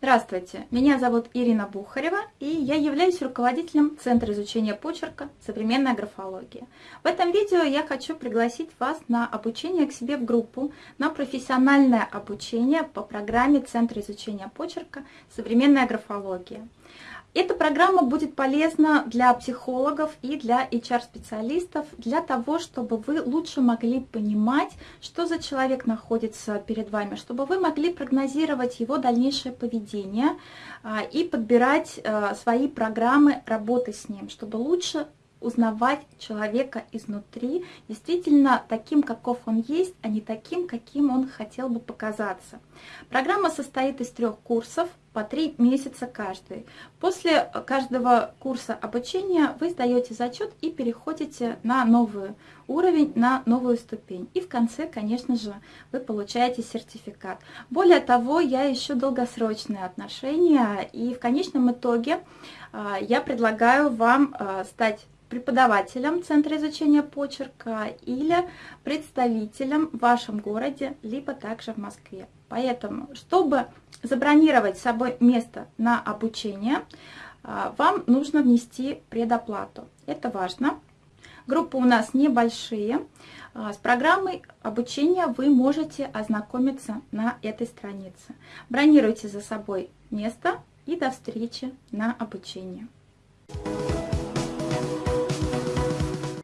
Здравствуйте, меня зовут Ирина Бухарева, и я являюсь руководителем Центра изучения почерка «Современная графология». В этом видео я хочу пригласить вас на обучение к себе в группу, на профессиональное обучение по программе Центра изучения почерка «Современная графология». Эта программа будет полезна для психологов и для HR-специалистов, для того, чтобы вы лучше могли понимать, что за человек находится перед вами, чтобы вы могли прогнозировать его дальнейшее поведение а, и подбирать а, свои программы работы с ним, чтобы лучше узнавать человека изнутри, действительно таким, каков он есть, а не таким, каким он хотел бы показаться. Программа состоит из трех курсов, по три месяца каждый. После каждого курса обучения вы сдаете зачет и переходите на новый уровень, на новую ступень. И в конце, конечно же, вы получаете сертификат. Более того, я ищу долгосрочные отношения, и в конечном итоге а, я предлагаю вам а, стать преподавателем Центра изучения почерка или представителем в вашем городе, либо также в Москве. Поэтому, чтобы забронировать с собой место на обучение, а, вам нужно внести предоплату. Это важно. Группы у нас небольшие. А, с программой обучения вы можете ознакомиться на этой странице. Бронируйте за собой место и до встречи на обучении.